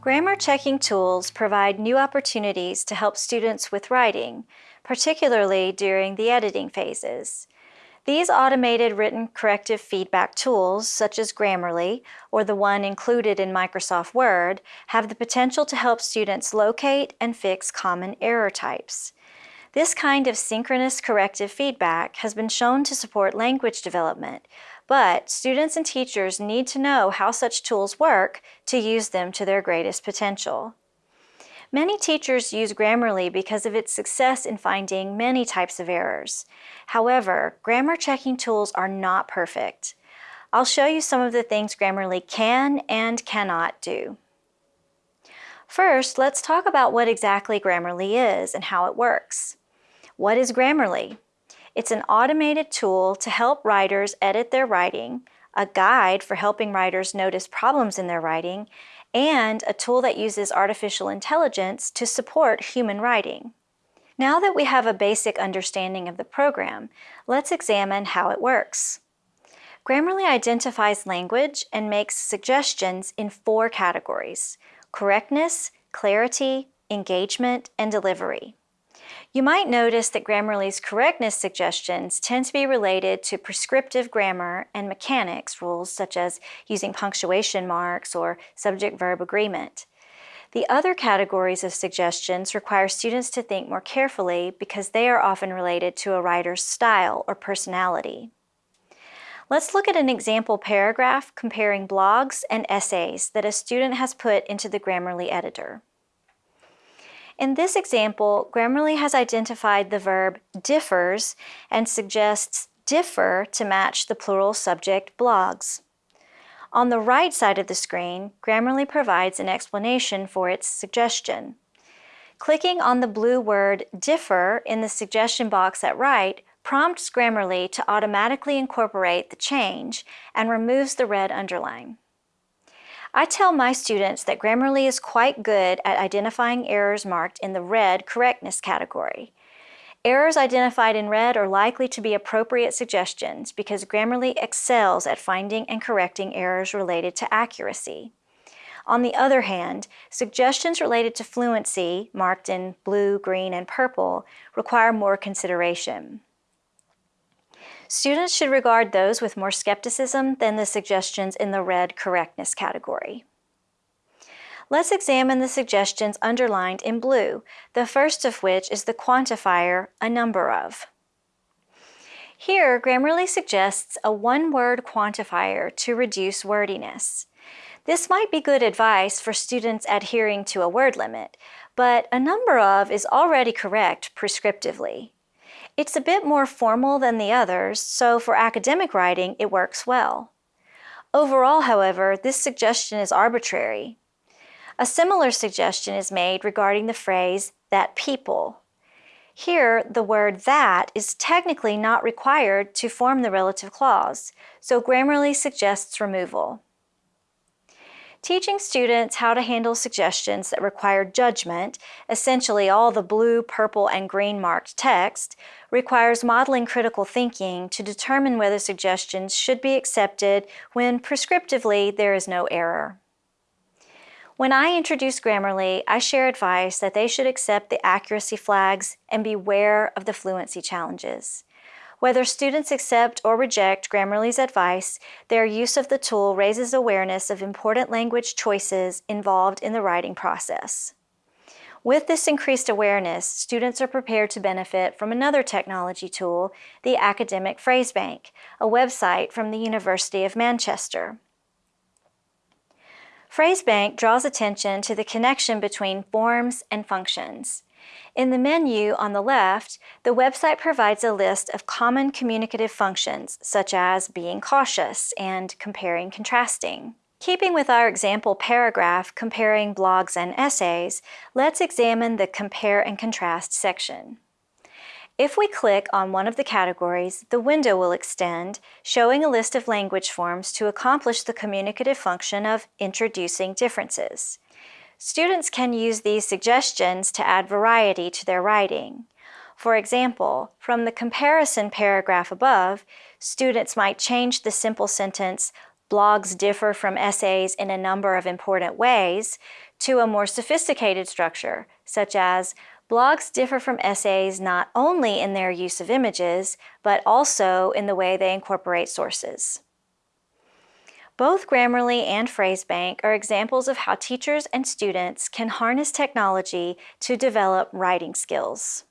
Grammar checking tools provide new opportunities to help students with writing, particularly during the editing phases. These automated written corrective feedback tools, such as Grammarly or the one included in Microsoft Word, have the potential to help students locate and fix common error types. This kind of synchronous corrective feedback has been shown to support language development, but students and teachers need to know how such tools work to use them to their greatest potential. Many teachers use Grammarly because of its success in finding many types of errors. However, grammar checking tools are not perfect. I'll show you some of the things Grammarly can and cannot do. First, let's talk about what exactly Grammarly is and how it works. What is Grammarly? It's an automated tool to help writers edit their writing, a guide for helping writers notice problems in their writing, and a tool that uses artificial intelligence to support human writing. Now that we have a basic understanding of the program, let's examine how it works. Grammarly identifies language and makes suggestions in four categories, correctness, clarity, engagement, and delivery. You might notice that Grammarly's correctness suggestions tend to be related to prescriptive grammar and mechanics rules such as using punctuation marks or subject-verb agreement. The other categories of suggestions require students to think more carefully because they are often related to a writer's style or personality. Let's look at an example paragraph comparing blogs and essays that a student has put into the Grammarly editor. In this example, Grammarly has identified the verb differs and suggests differ to match the plural subject blogs. On the right side of the screen, Grammarly provides an explanation for its suggestion. Clicking on the blue word differ in the suggestion box at right prompts Grammarly to automatically incorporate the change and removes the red underline. I tell my students that Grammarly is quite good at identifying errors marked in the red correctness category. Errors identified in red are likely to be appropriate suggestions because Grammarly excels at finding and correcting errors related to accuracy. On the other hand, suggestions related to fluency, marked in blue, green, and purple, require more consideration. Students should regard those with more skepticism than the suggestions in the red correctness category. Let's examine the suggestions underlined in blue, the first of which is the quantifier, a number of. Here, Grammarly suggests a one-word quantifier to reduce wordiness. This might be good advice for students adhering to a word limit, but a number of is already correct prescriptively. It's a bit more formal than the others, so for academic writing, it works well. Overall, however, this suggestion is arbitrary. A similar suggestion is made regarding the phrase, that people. Here, the word that is technically not required to form the relative clause, so Grammarly suggests removal. Teaching students how to handle suggestions that require judgment, essentially all the blue, purple, and green marked text, requires modeling critical thinking to determine whether suggestions should be accepted when prescriptively there is no error. When I introduce Grammarly, I share advice that they should accept the accuracy flags and beware of the fluency challenges. Whether students accept or reject Grammarly's advice, their use of the tool raises awareness of important language choices involved in the writing process. With this increased awareness, students are prepared to benefit from another technology tool, the Academic Phrase Bank, a website from the University of Manchester. Phrasebank draws attention to the connection between forms and functions. In the menu on the left, the website provides a list of common communicative functions, such as being cautious and comparing contrasting. Keeping with our example paragraph comparing blogs and essays, let's examine the Compare and Contrast section. If we click on one of the categories, the window will extend, showing a list of language forms to accomplish the communicative function of introducing differences. Students can use these suggestions to add variety to their writing. For example, from the comparison paragraph above, students might change the simple sentence, blogs differ from essays in a number of important ways, to a more sophisticated structure, such as blogs differ from essays not only in their use of images, but also in the way they incorporate sources. Both Grammarly and Phrasebank are examples of how teachers and students can harness technology to develop writing skills.